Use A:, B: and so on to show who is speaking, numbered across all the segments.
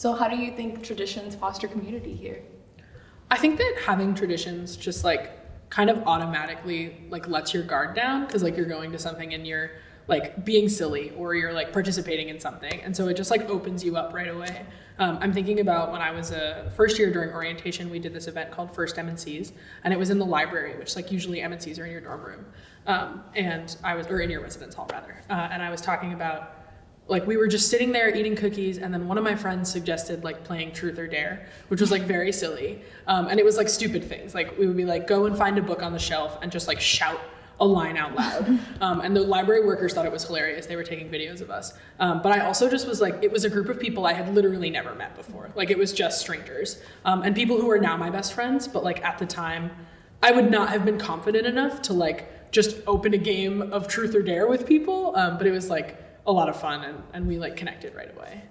A: So how do you think traditions foster community here?
B: I think that having traditions just like kind of automatically like lets your guard down because like you're going to something and you're like being silly or you're like participating in something. And so it just like opens you up right away. Um, i'm thinking about when i was a first year during orientation we did this event called first M&Cs and it was in the library which like usually M&Cs are in your dorm room. Um, and i was or in your residence hall rather. Uh, and i was talking about like we were just sitting there eating cookies and then one of my friends suggested like playing truth or dare which was like very silly. Um, and it was like stupid things. Like we would be like go and find a book on the shelf and just like shout a line out loud. Um, and the library workers thought it was hilarious. They were taking videos of us. Um, but i also just was like it was a group of people i had literally never met before. Like it was just strangers. Um, and people who are now my best friends but like at the time i would not have been confident enough to like just open a game of truth or dare with people. Um, but it was like a lot of fun and, and we like connected right away.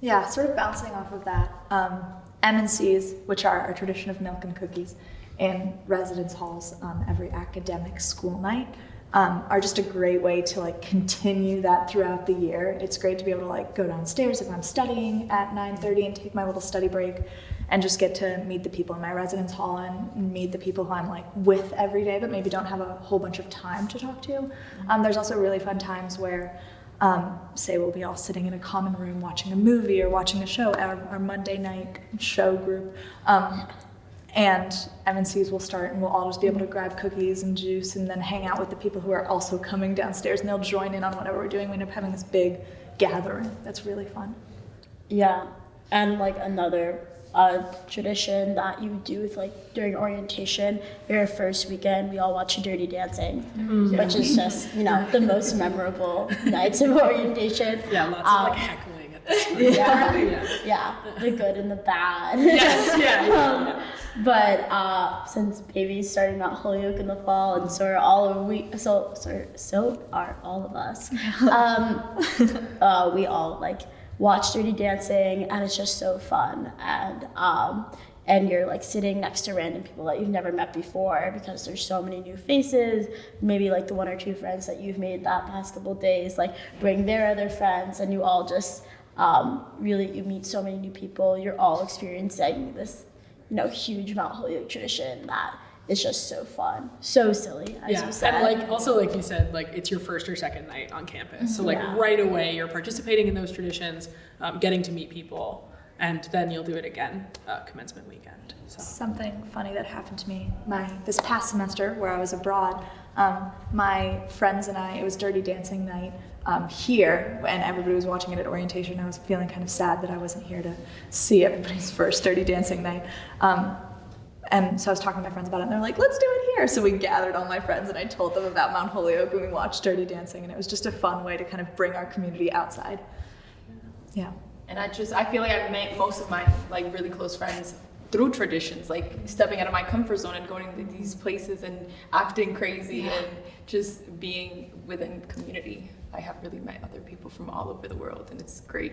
C: Yeah, sort of bouncing off of that. Um, M&Cs, which are our tradition of milk and cookies in residence halls on every academic school night, um, are just a great way to like continue that throughout the year. It's great to be able to like go downstairs if I'm studying at 9:30 and take my little study break and just get to meet the people in my residence hall and meet the people who I'm like with every day but maybe don't have a whole bunch of time to talk to. Um, there's also really fun times where um, say we'll be all sitting in a common room watching a movie or watching a show, our, our Monday night show group. Um, and M&Cs will start and we'll all just be able to grab cookies and juice and then hang out with the people who are also coming downstairs and they'll join in on whatever we're doing. We end up having this big gathering that's really fun.
D: Yeah, and like another uh, tradition that you do with like during orientation, your first weekend, we all watch Dirty Dancing, mm-hmm. which is just you know the most memorable nights of orientation.
B: Yeah, lots um, of like um, heckling at the
D: yeah, yeah, yeah, the good and the bad.
B: Yes, yeah. yeah,
D: um, But uh, since baby's starting at Holyoke in the fall, and so are all of we, so so so are all of us. Um, uh, we all like watch Dirty Dancing, and it's just so fun. And um, and you're like sitting next to random people that you've never met before because there's so many new faces. Maybe like the one or two friends that you've made that past couple days, like bring their other friends, and you all just um, really you meet so many new people. You're all experiencing this, you know, huge Mount Holyoke tradition that it's just so fun, so silly. As
B: yeah,
D: you said.
B: and like also like you said, like it's your first or second night on campus, so like yeah. right away you're participating in those traditions, um, getting to meet people, and then you'll do it again uh, commencement weekend. So.
C: Something funny that happened to me my this past semester where I was abroad. Um, my friends and I, it was Dirty Dancing night um, here, and everybody was watching it at orientation. I was feeling kind of sad that I wasn't here to see everybody's first Dirty Dancing night. Um, and so I was talking to my friends about it, and they're like, let's do it here. So we gathered all my friends, and I told them about Mount Holyoke, and we watched Dirty Dancing, and it was just a fun way to kind of bring our community outside. Yeah.
A: And I just, I feel like I've met most of my like really close friends through traditions, like stepping out of my comfort zone and going to these places and acting crazy yeah. and just being within community. I have really met other people from all over the world, and it's great.